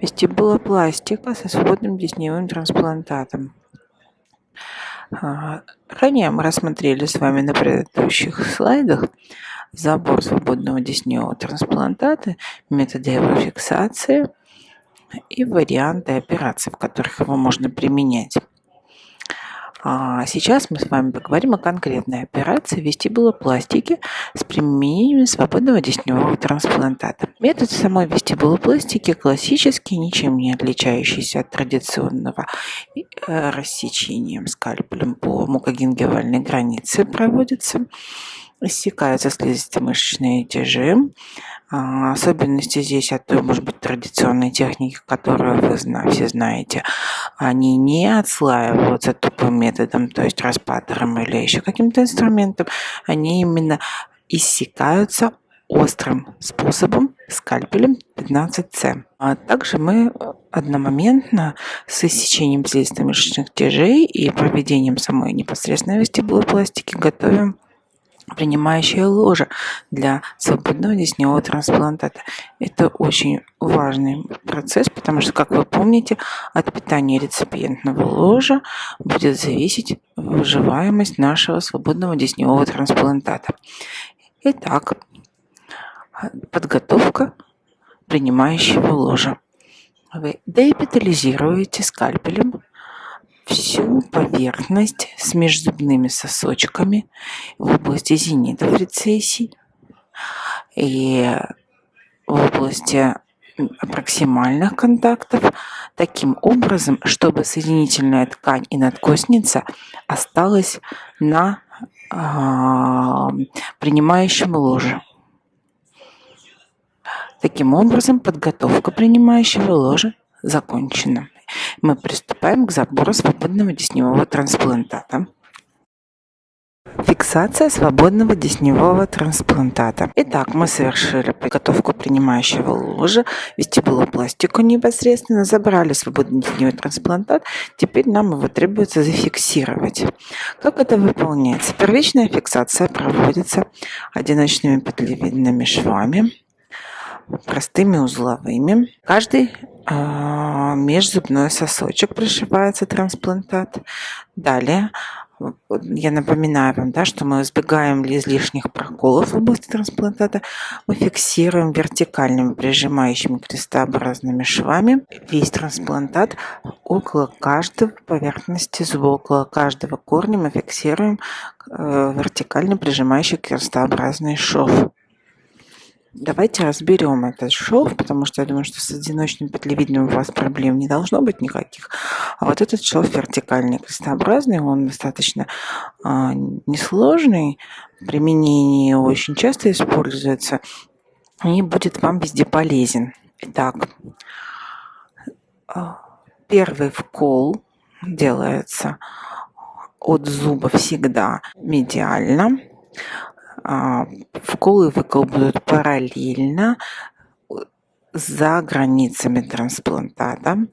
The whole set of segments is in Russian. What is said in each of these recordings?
Вестибулопластика со свободным десневым трансплантатом. А, ранее мы рассмотрели с вами на предыдущих слайдах забор свободного десневого трансплантата, методы его фиксации и варианты операций, в которых его можно применять. А сейчас мы с вами поговорим о конкретной операции вестибулопластики с применением свободного десневого трансплантата. Метод самой вестибулопластики классический, ничем не отличающийся от традиционного э, рассечением скальпелем по мукогенгивальной границе проводится. Иссякаются слизисто-мышечные тяжи, а, особенности здесь от той, может быть, традиционной техники, которую вы все знаете, они не отслаиваются тупым методом, то есть распатором или еще каким-то инструментом, они именно иссякаются острым способом скальпелем 15С. А также мы одномоментно с иссечением слизисто-мышечных тяжей и проведением самой непосредственной вестибулопластики готовим принимающее ложе для свободного десневого трансплантата. Это очень важный процесс, потому что, как вы помните, от питания реципиентного ложа будет зависеть выживаемость нашего свободного десневого трансплантата. Итак, подготовка принимающего ложа. Вы деэпитализируете скальпелем всю поверхность с межзубными сосочками в области зенитов рецессий и в области проксимальных контактов таким образом, чтобы соединительная ткань и надкосница осталась на э, принимающем ложе. Таким образом, подготовка принимающего ложа закончена мы приступаем к забору свободного десневого трансплантата. Фиксация свободного десневого трансплантата. Итак, мы совершили подготовку принимающего ложа, вестибулопластику непосредственно, забрали свободный десневой трансплантат. Теперь нам его требуется зафиксировать. Как это выполняется? Первичная фиксация проводится одиночными петлевидными швами, простыми узловыми. Каждый а, межзубной сосочек пришивается трансплантат. Далее я напоминаю вам, да, что мы избегаем излишних проколов в области трансплантата. Мы фиксируем вертикальными прижимающими крестообразными швами весь трансплантат около каждой поверхности зуба, около каждого корня мы фиксируем э, вертикально прижимающий крестообразный шов. Давайте разберем этот шов, потому что я думаю, что с одиночным петлевидным у вас проблем не должно быть никаких. А вот этот шов вертикальный, крестообразный, он достаточно э, несложный. В применении очень часто используется и будет вам везде полезен. Итак, а, первый вкол делается от зуба всегда медиально а, вкол и выкол будут параллельно за границами трансплантата.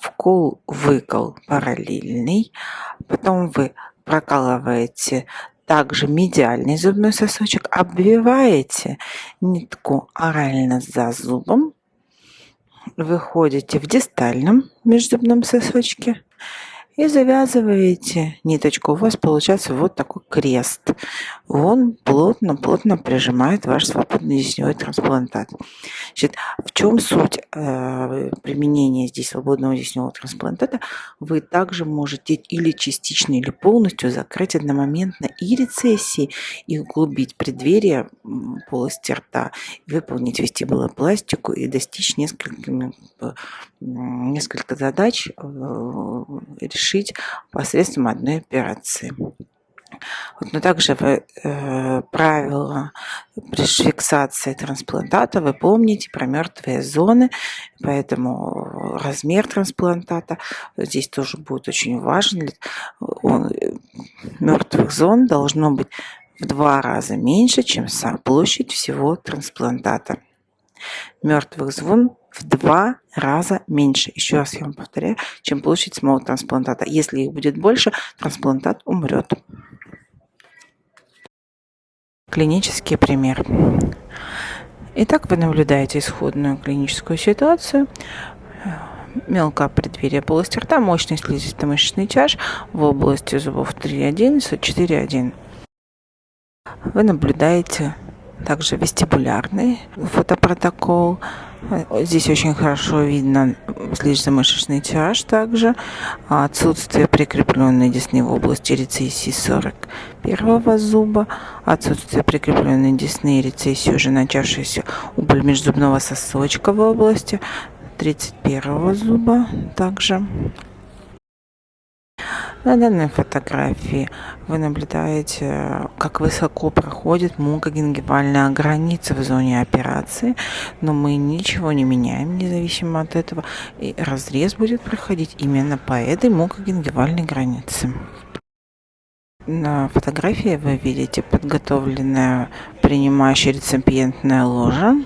Вкол, выкол параллельный. Потом вы прокалываете также медиальный зубной сосочек, обвиваете нитку орально за зубом, выходите в дистальном межзубном сосочке и завязываете ниточку. У вас получается вот такой крест. Он плотно-плотно прижимает ваш свободный десневой трансплантат. Значит, в чем суть э, применения здесь свободного десневого трансплантата? Вы также можете или частично, или полностью закрыть одномоментно и рецессии, и углубить преддверие полости рта, выполнить вестибулопластику и достичь несколькими, э, несколько задач, э, решить посредством одной операции. Но также вы, э, правила фиксации трансплантата вы помните про мертвые зоны, поэтому размер трансплантата здесь тоже будет очень важен. Он, мертвых зон должно быть в два раза меньше, чем площадь всего трансплантата. Мертвых зон в два раза меньше. Еще раз я вам повторяю, чем площадь самого трансплантата. Если их будет больше, трансплантат умрет. Клинический пример. Итак, вы наблюдаете исходную клиническую ситуацию. мелкое преддверие полости рта, мощный слизисто-мышечный тяж в области зубов 3.1 и 4.1. Вы наблюдаете также вестибулярный фотопротокол. Здесь очень хорошо видно слизисто-мышечный тяж также, отсутствие прикрепленной десны в области рецессии 41 зуба, отсутствие прикрепленной десны и рецессии уже начавшейся убыль межзубного сосочка в области 31 зуба также. На данной фотографии вы наблюдаете, как высоко проходит мукогенгивальная граница в зоне операции, но мы ничего не меняем, независимо от этого, и разрез будет проходить именно по этой мукогенгивальной границе. На фотографии вы видите подготовленное принимающее реципиентное ложе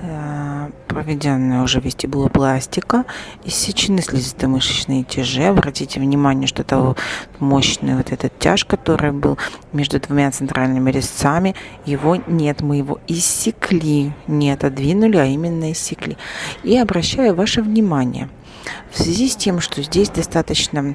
Э, проведенная уже вестибулопластика, иссечены слизисто-мышечные тяжи. Обратите внимание, что это мощный вот этот тяж, который был между двумя центральными резцами, его нет, мы его иссекли, не отодвинули, а именно иссекли. И обращаю ваше внимание, в связи с тем, что здесь достаточно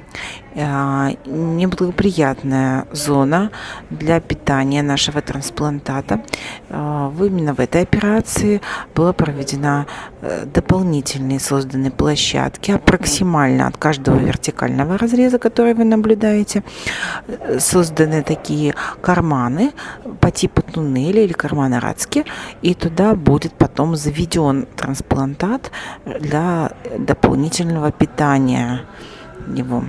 неблагоприятная зона для питания нашего трансплантата, э, именно в этой операции была проведена э, дополнительные созданы площадки, аппроксимально от каждого вертикального разреза, который вы наблюдаете, э, созданы такие карманы по типу туннеля или кармана Рацки, и туда будет потом заведен трансплантат для дополнительного питания его.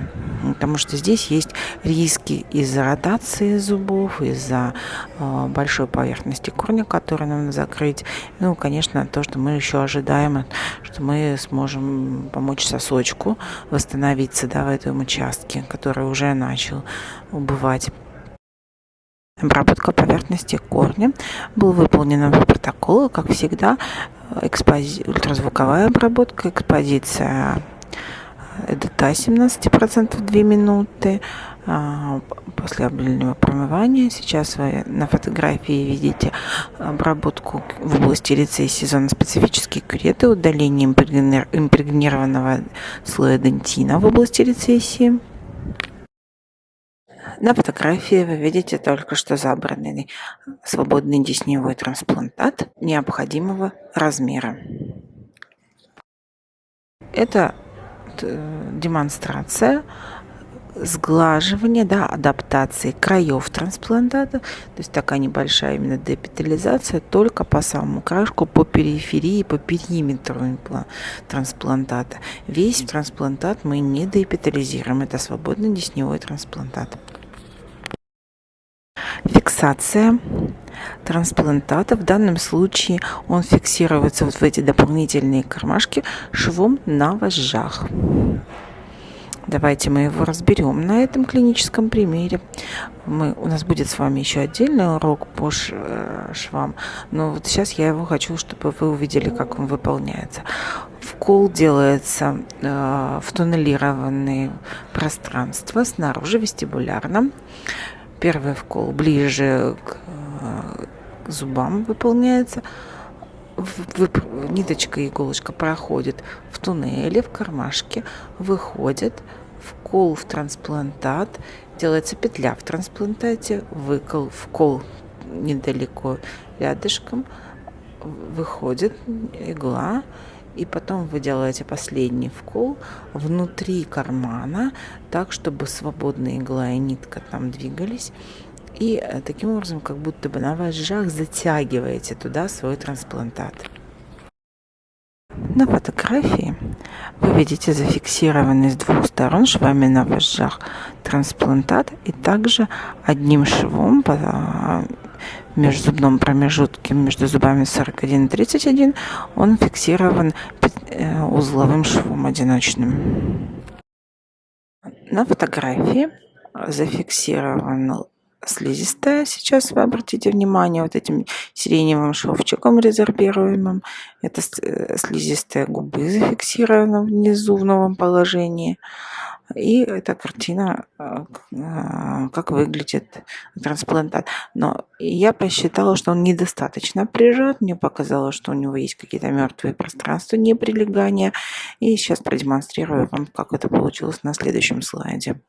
Потому что здесь есть риски из-за ротации зубов, из-за э, большой поверхности корня, которую нам закрыть. Ну, конечно, то, что мы еще ожидаем, что мы сможем помочь сосочку восстановиться да, в этом участке, который уже начал убывать. Обработка поверхности корня была выполнена по протоколу, как всегда, экспози... ультразвуковая обработка, экспозиция ЭДТА 17% 2 минуты а, после обильного промывания. Сейчас вы на фотографии видите обработку в области рецессии зоны специфические кюреты, удаление импрегнированного слоя дентина в области рецессии. На фотографии вы видите только что забранный свободный десневой трансплантат необходимого размера. Это э, демонстрация сглаживания, да, адаптации краев трансплантата, то есть такая небольшая именно депитализация только по самому краешку, по периферии, по периметру трансплантата. Весь трансплантат мы не депитализируем, это свободный десневой трансплантат. Фиксация трансплантата. В данном случае он фиксируется вот в эти дополнительные кармашки швом на вожжах. Давайте мы его разберем на этом клиническом примере. Мы, у нас будет с вами еще отдельный урок по э, швам, но вот сейчас я его хочу, чтобы вы увидели, как он выполняется. Вкол делается э, в туннелированные пространства снаружи вестибулярно. Первый вкол ближе к зубам выполняется. Ниточка иголочка проходит в туннеле, в кармашке, выходит, вкол в трансплантат, делается петля в трансплантате, выкол, вкол недалеко рядышком, выходит игла, и потом вы делаете последний вкол внутри кармана, так, чтобы свободная игла и нитка там двигались. И э, таким образом, как будто бы на вожжах затягиваете туда свой трансплантат. На фотографии вы видите зафиксированный с двух сторон швами на вожжах трансплантат и также одним швом по межзубном промежутке между зубами 41 и 31 он фиксирован э, узловым швом одиночным. На фотографии зафиксирован слизистая. Сейчас вы обратите внимание вот этим сиреневым шовчиком резервируемым. Это э, слизистая губы зафиксирована внизу в новом положении. И эта картина, а, а, как выглядит трансплантат. Но я посчитала, что он недостаточно прижат. Мне показалось, что у него есть какие-то мертвые пространства неприлегания. И сейчас продемонстрирую вам, как это получилось на следующем слайде.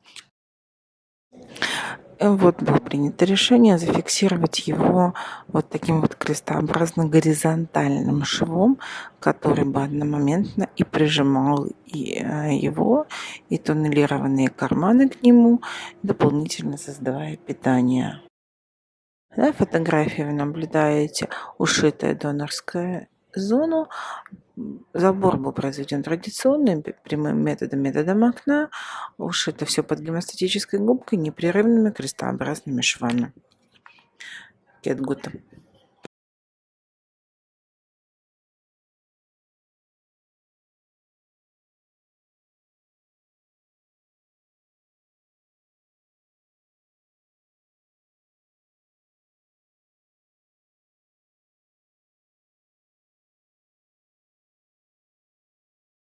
Вот было принято решение зафиксировать его вот таким вот крестообразно горизонтальным швом, который бы одномоментно и прижимал и э, его, и туннелированные карманы к нему, дополнительно создавая питание. На фотографии вы наблюдаете ушитое донорское зону. Забор был произведен традиционным прямым методом, методом окна. Ушито все под гемостатической губкой непрерывными крестообразными швами. Good.